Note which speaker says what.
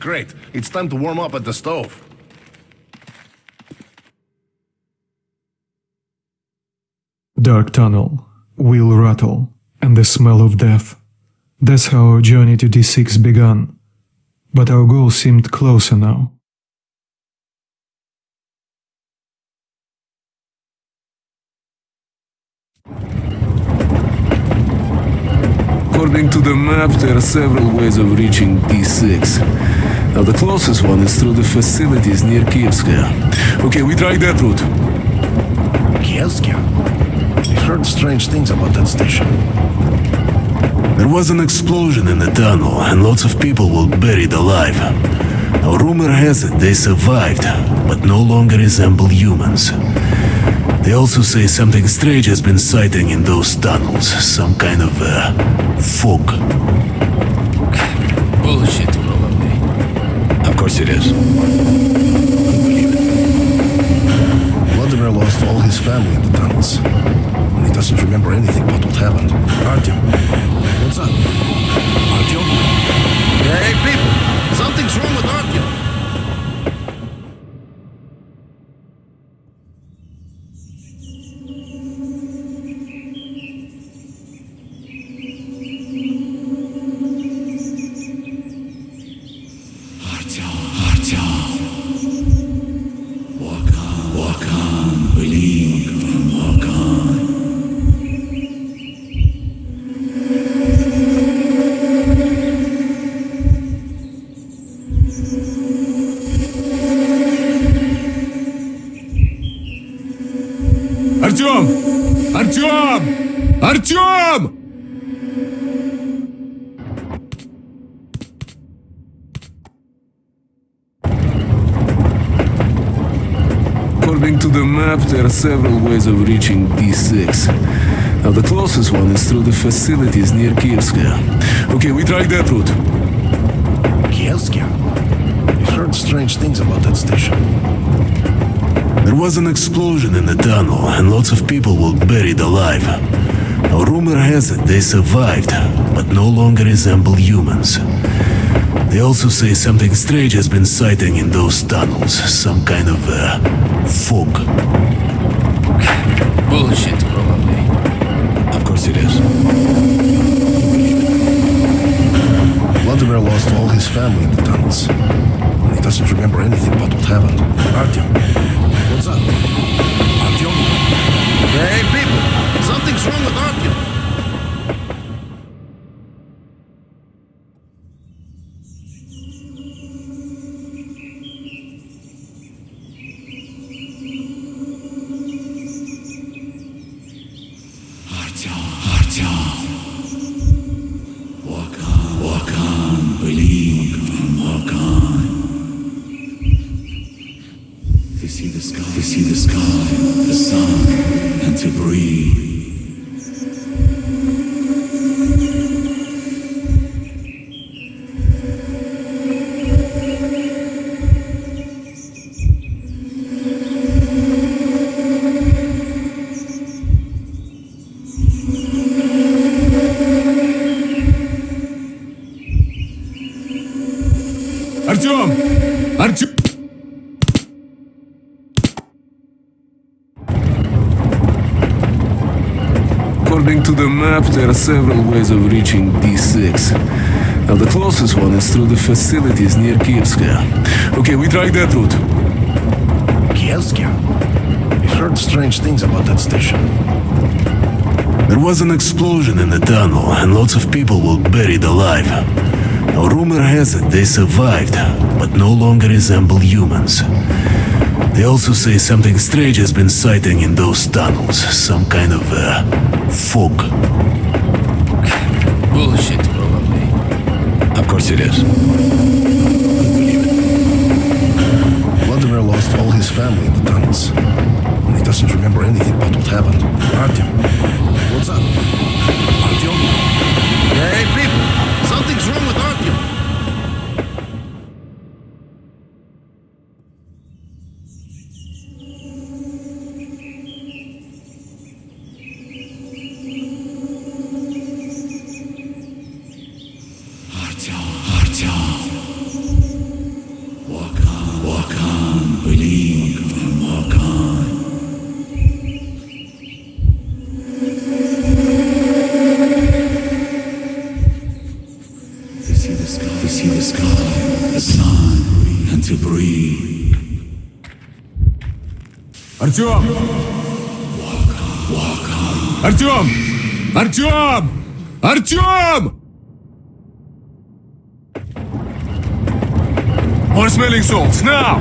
Speaker 1: Great. It's time to warm up at the stove.
Speaker 2: Dark tunnel, wheel rattle, and the smell of death. That's how our journey to D6 began. But our goal seemed closer now.
Speaker 3: According to the map, there are several ways of reaching D6. Now, the closest one is through the facilities near Kievskaya. Okay, we try that route.
Speaker 1: Kievskaya? We've heard strange things about that station.
Speaker 3: There was an explosion in the tunnel, and lots of people were buried alive. Now, rumor has it they survived, but no longer resemble humans. They also say something strange has been sighting in those tunnels. Some kind of, uh, fog.
Speaker 4: Bullshit, probably.
Speaker 1: Of course it is. Vladimir lost all his family in the tunnels. And he doesn't remember anything about what happened. Artyom, what's up?
Speaker 5: Артем! Артем!
Speaker 3: Артем! According to the map, there are several ways of reaching D6. Now, the closest one is through the facilities near Kievskaya. Okay, we try that route.
Speaker 1: Kielska? We've heard strange things about that station.
Speaker 3: There was an explosion in the tunnel, and lots of people were buried alive. Now, rumor has it they survived, but no longer resemble humans. They also say something strange has been sighting in those tunnels. Some kind of, uh, fog.
Speaker 4: Bullshit, probably.
Speaker 1: Of course it is. Vladimir lost all his family in the tunnels.
Speaker 5: Walk on, walk on, believe and walk on. To see the sky, to see the sky, the sun, and to breathe.
Speaker 3: Артем! Артем! According to the map, there are several ways of reaching D6. Now, the closest one is through the facilities near Kievskaya. Okay, we try that route.
Speaker 1: Kielska? We've heard strange things about that station.
Speaker 3: There was an explosion in the tunnel, and lots of people were buried alive. Now, rumor has it they survived, but no longer resemble humans. They also say something strange has been sighting in those tunnels. Some kind of, uh, fog.
Speaker 4: Bullshit, probably.
Speaker 1: Of course it is. Unbelievable. Vladimir lost all his family in the tunnels. And he doesn't remember anything about what happened. Artyom, see the sky, to see the sky,
Speaker 5: the sun, and to breathe.
Speaker 3: Артём! Walk on, walk on. Артём! Артём! Артём! More smelling salts, now!